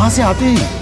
कहाँ से आते हैं?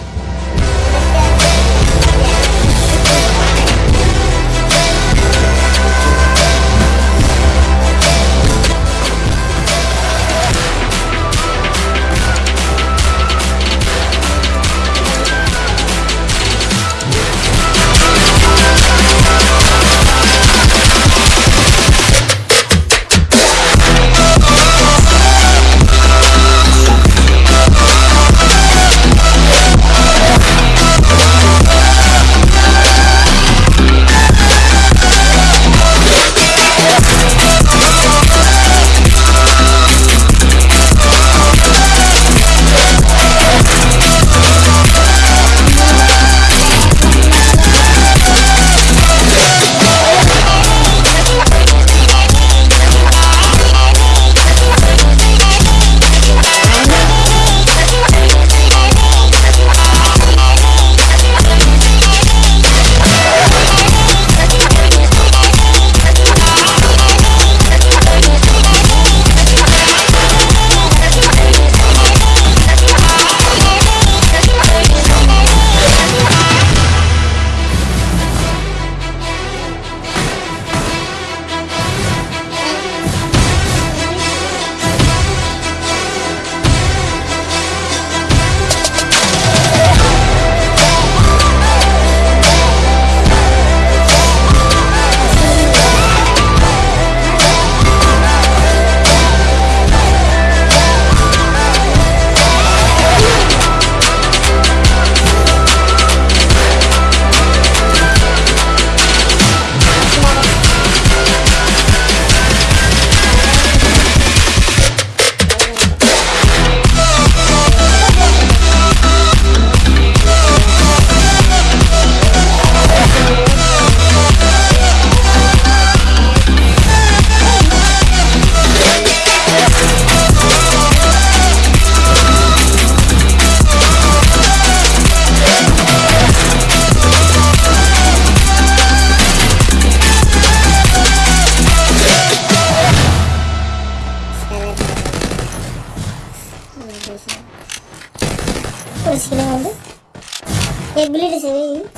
Yapabiliriz.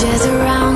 Just around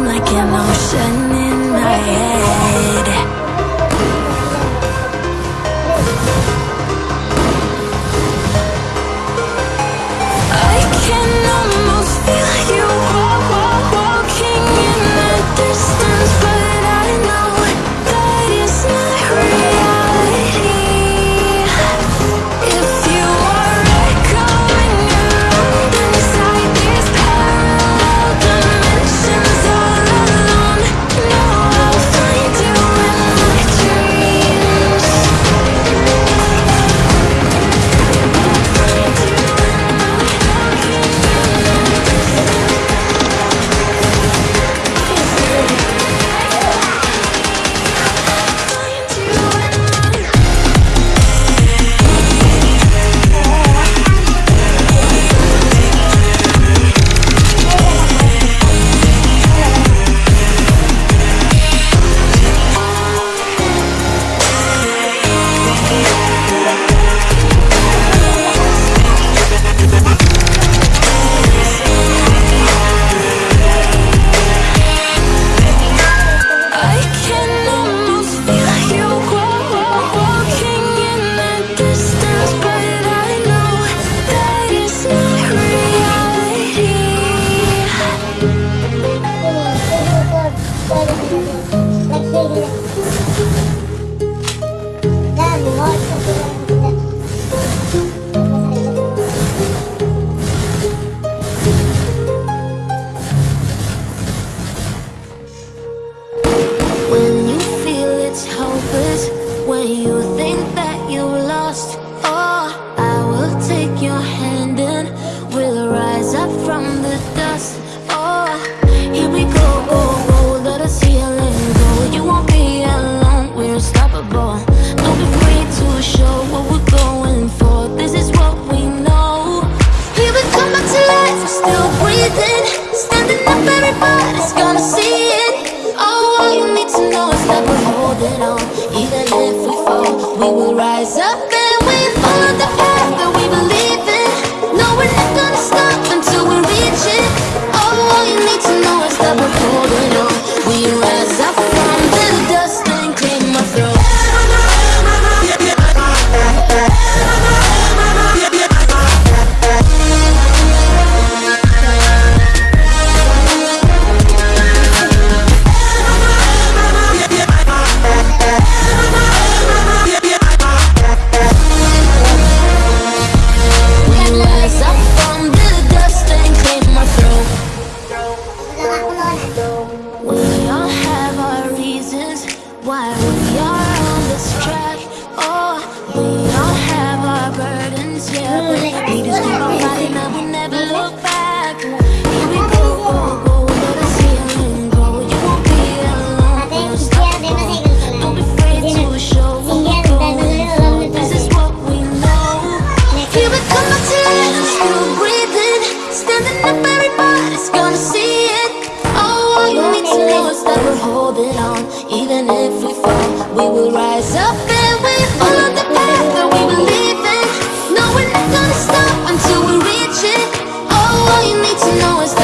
to know is that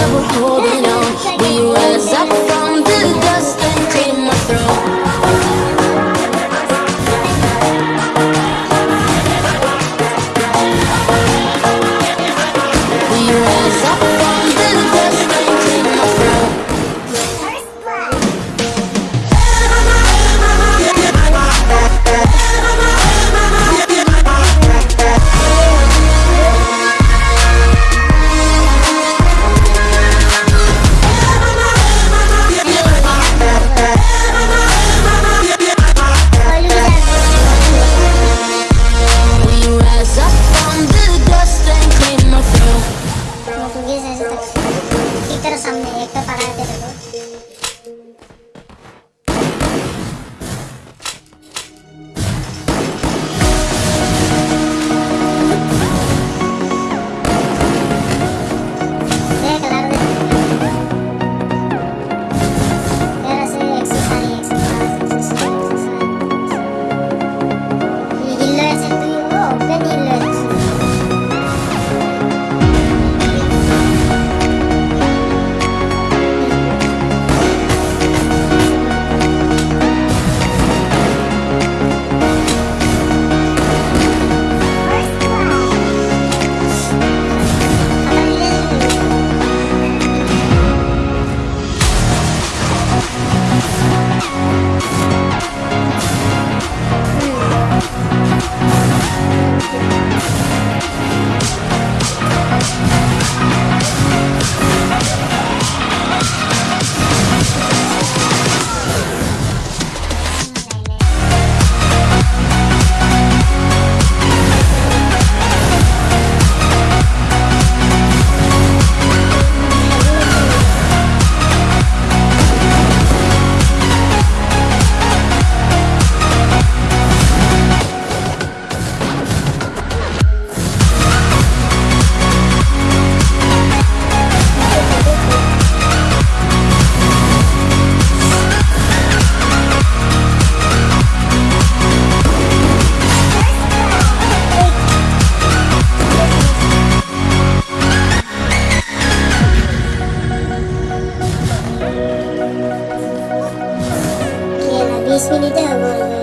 Yes, we need to have one.